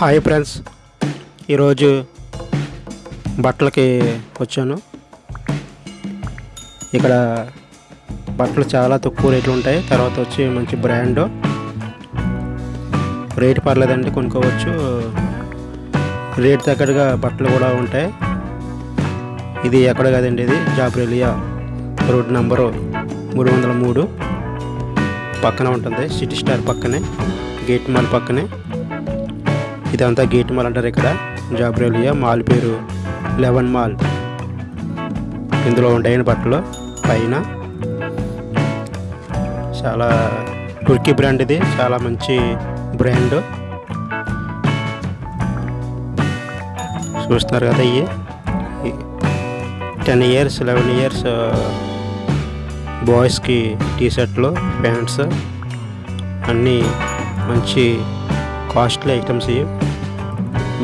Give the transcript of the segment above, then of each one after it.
Hi friends ఈరోజు బట్టలకి వచ్చాను. ఇక్కడ బట్టలు చాలా తక్కువ రేట్లు ఉంటాయి. తర్వాత వచ్చి మంచి బ్రాండ్ రేట్ పర్లేదండి కొనుక్కోవచ్చు. రేట్ తగ్గట్టుగా బట్టలు కూడా ఉంటాయి. ఇది ఎక్కడ కదండి ఇది? జాబ్రేలియా రోడ్ నంబరు మూడు వందల మూడు. పక్కన ఉంటుంది. సిటీ స్టార్ పక్కనే. గేట్ మాల్ పక్కనే. ఇదంతా గేట్ మాల్ అంటారు ఇక్కడ. జాబ్రేలియా మాల్ పేరు లెవెన్ మాల్. ఇందులో ఉంటాయని బట్టలు. పైన చాలా టుర్కీ బ్రాండ్ ఇది. చాలా మంచి బ్రాండ్. చూస్తున్నారు కదా ఇవి టెన్ ఇయర్స్ లెవెన్ ఇయర్స్ బాయ్స్కి టీ షర్ట్లు ప్యాంట్స్ అన్నీ మంచి కాస్ట్లీ ఐటమ్స్ ఇవి.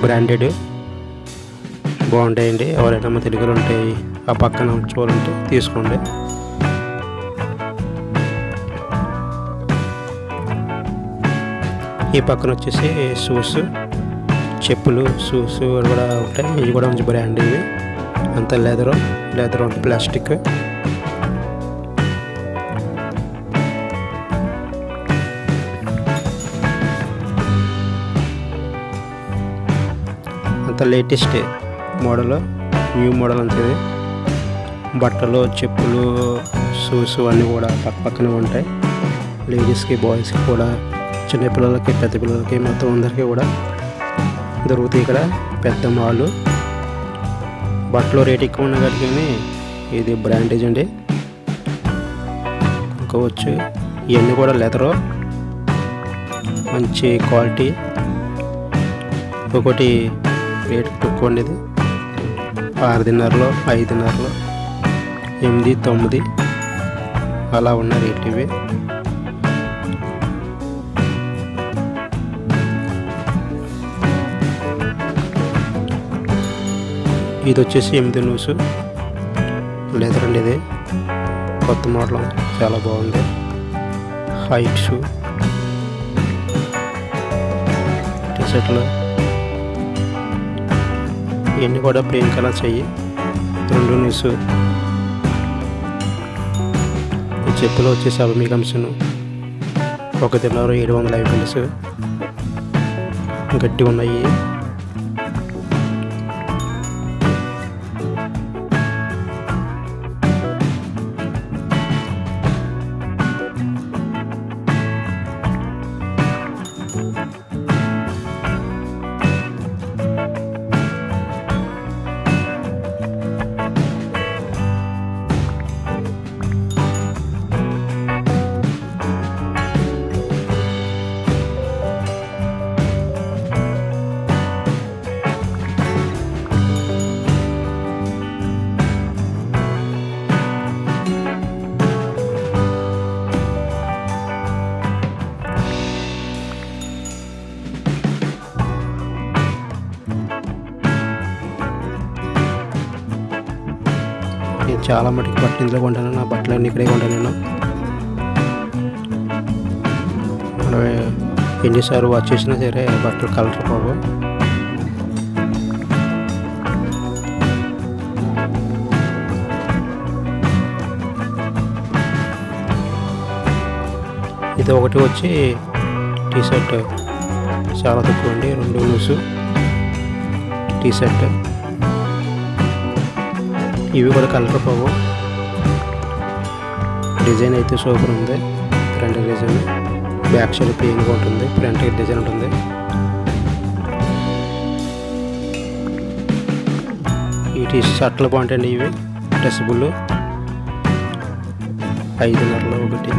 బ్రాండెడ్ బాగుంటాయండి. ఎవరైనా మా తెలుగులో ఉంటాయి ఆ పక్కన చూడాలంటే తీసుకోండి. ఈ పక్కన వచ్చేసి షూస్ చెప్పులు షూస్ కూడా ఉంటాయి. ఇవి కూడా మంచి బ్రాండ్ ఇవి. అంత లెదరు లెదర్ ఉంటుంది ప్లాస్టిక్ అంత లేటెస్ట్ మోడల్ న్యూ మోడల్ అంత బట్టలు చెప్పులు షూస్ అన్నీ కూడా పక్క పక్కనే ఉంటాయి. లేడీస్కి బాయ్స్కి కూడా చిన్నపిల్లలకి పెద్ద పిల్లలకి మొత్తం అందరికీ కూడా దొరుకుతాయి ఇక్కడ పెద్ద మాల్. బట్టలు రేట్ ఎక్కువ ఉన్న కానీ ఇది బ్రాండేజ్ అండి. ఇంకోవచ్చు ఇవన్నీ కూడా లెదరు. మంచి క్వాలిటీ. ఒకటి రేటు తక్కువ ఉండేది ఆరున్నరలో ఐదున్నరలో ఎనిమిది తొమ్మిది అలా ఉన్న రేట్ ఇవి. ఇది వచ్చేసి ఎనిమిది న్యూస్ లేదండి ఇది కొత్త మోడల్ చాలా బాగుంది. Height shoe. టీషర్ట్లు. ఇవన్నీ కూడా ప్లెయిన్ కలర్స్ అయ్యి రెండు న్యూస్ ఈ వచ్చేసి అవి కంసను ఒక తిన్నారు ఏడు వందల యాభై పిల్స్ గట్టి ఉన్నాయి. చాలా మటుకు బట్టలు ఇందులో కొంటాను నా బట్టలన్నీ ఇక్కడే కొంటాను నేను. మనం ఎన్నిసార్లు వాచ్ చేసినా సరే బట్టలు కలర్ పోవు. ఇది ఒకటి వచ్చి టీ షర్ట్ చాలా తక్కువ అండి రెండు లూసు. టీ షర్ట్ ఇవి కూడా కలర్ పోవు డిజైన్ అయితే సూపర్ ఉంది. ఫ్రంట్ డిజైన్ బ్యాక్ సైడ్ ప్లెయిన్గా ఉంటుంది. ఫ్రంట్ డిజైన్ ఉంటుంది. ఈ టీ షర్ట్లు బాగుంటాయండి ఇవి. డ్రెస్బుల్ ఐదున్నరలో ఒకటి.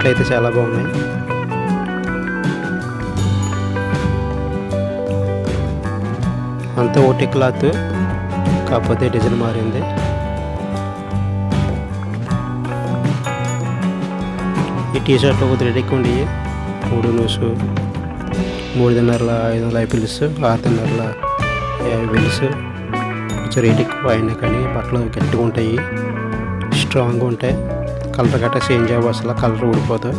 షర్ట్లు అయితే చాలా బాగున్నాయి. అంతా ఒకటి క్లాత్ కాకపోతే డిజైన్ మారింది. ఈ టీ షర్ట్లు ఒక త్రీ ఎక్కువ మూడు నూసు మూడున్నరల ఐదు వందల పిల్స్ ఆరున్నరల యాభై బిల్స్ కొంచెం రేట్ ఎక్కువ అయినా కానీ బట్టలు గట్టిగా ఉంటాయి స్ట్రాంగ్గా ఉంటాయి. కలర్ గట్రా చేంజ్ అవ్వ అసలు కలర్ ఊడిపోదు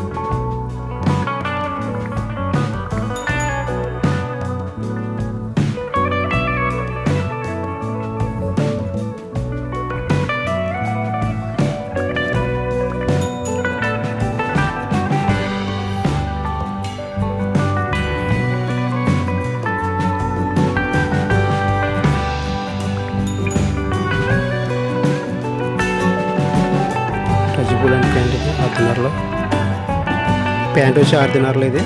ప్యాంట్ వచ్చి ఆరున్నరలో ఇది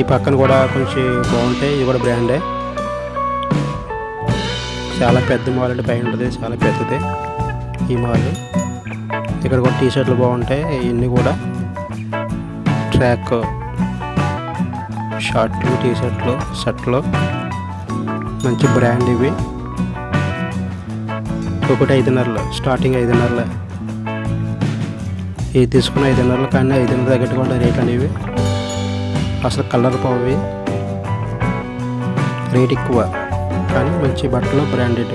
ఈ పక్కన కూడా కొంచెం బాగుంటాయి ఇది కూడా బ్రాండే. చాలా పెద్ద మాల్ అంటే పైన ఉంటుంది చాలా పెద్దది ఈ మాల్. ఇక్కడ కూడా టీ షర్ట్లు బాగుంటాయి ఇవన్నీ కూడా. ట్రాక్ షార్ట్లు టీ షర్ట్లు షర్ట్లు. మంచి బ్రాండ్ ఇవి. ఒకటి ఐదున్నరలో స్టార్టింగ్ ఐదున్నరలో. ఇది తీసుకున్న ఐదున్నరలో కానీ ఐదున్నర తగ్గట్టుగా ఉంటాయి రేట్ అనేవి. అసలు కలర్ పోవి రేట్ ఎక్కువ. కానీ మంచి బట్టలు బ్రాండెడ్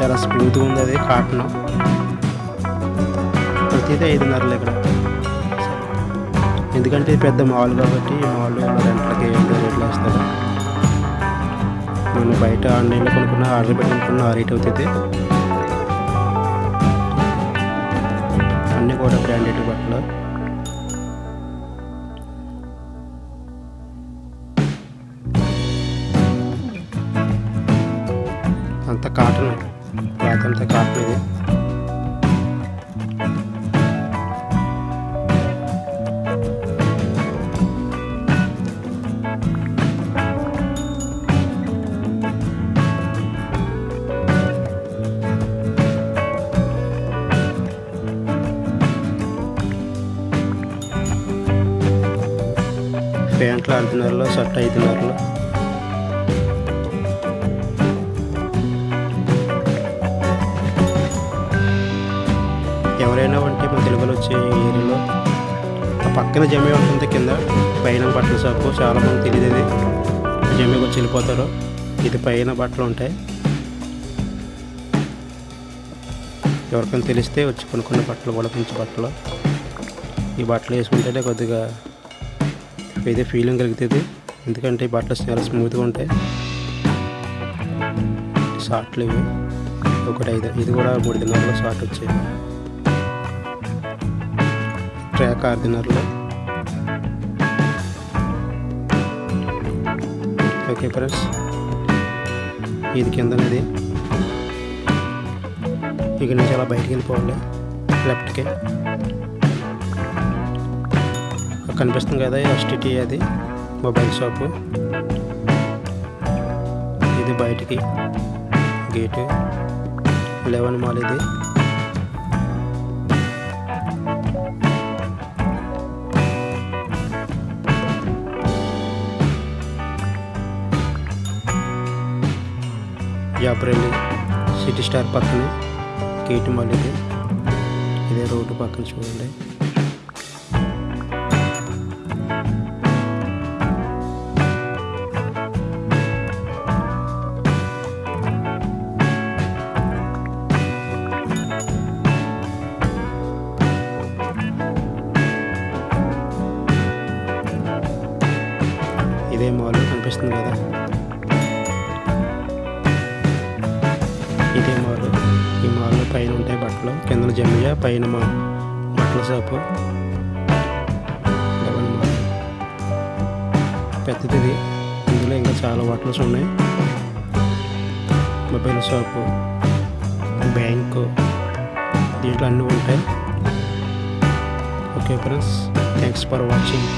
చాలా స్మూత్గా ఉంది అది కాటన్. ప్రతిదీ ఐదున్నరలు ఇక్కడ. ఎందుకంటే ఇది పెద్ద మాల్ కాబట్టి ఈ మాల్ రెంట్లకి ఏంటో రేట్లు వేస్తారు మనం బయట ఆన్లైన్లో కొనుక్కున్న ఆర్డర్ పెట్టుకున్న ఆ రేట్ అవుతుంది. అన్నీ కూడా బ్రాండెడ్ బట్టలు. ప్యాంట్లు ఐదున్నరలో షర్ట్ ఐదున్నరలో ఎవరైనా ఉంటే మా తెలుగులో వచ్చే ఏరియాలో ఆ పక్కన జమే ఉంటుంది కింద పైన బట్టల షాపు చాలామంది తెలియదు ఇది. జమేకి వచ్చి వెళ్ళిపోతారు. ఇది పైన బట్టలు ఉంటాయి. ఎవరికైనా తెలిస్తే వచ్చి కొనుక్కున్న బట్టలు కూడా మంచి బట్టలు. ఈ బట్టలు వేసుకుంటేనే కొద్దిగా అయితే ఫీలింగ్ కలుగుతుంది ఎందుకంటే ఈ బట్టలు చాలా స్మూత్గా ఉంటాయి. షార్ట్లు ఇవి. ఒకటి ఐదు. ఇది కూడా మూడు దినాల్లో షార్ట్ వచ్చాయి. ట్రాక్ ఆరు దినాల్లో ఓకే ఫ్రెండ్స్ ఇది కిందనేది. ఇక నుంచి అలా బయటికి వెళ్ళిపోవాలి. లెఫ్ట్కి కనిపిస్తుంది కదా ఎస్టిటీ అది మొబైల్ షాపు. ఇది బయటికి. గేటు. లెవెన్ మాల్ ఇది. జాబ్రెల్లి సిటీ స్టార్ పక్కన గేటు మాల్ ఇది. ఇదే రోడ్డు పక్కన చూడండి. ఇదే మాల్ కనిపిస్తుంది కదా. ఇదే మాల్ ఈ మాల్లో పైన ఉంటాయి బట్టలు. కింద జమ్మియా పైన మా బట్టల షాపు. పెద్దది ఇందులో ఇంకా చాలా బట్టలు ఉన్నాయి. మొబైల్ షాపు బ్యాంకు దీంట్లో అన్నీ ఉంటాయి. Okay friends thanks for watching.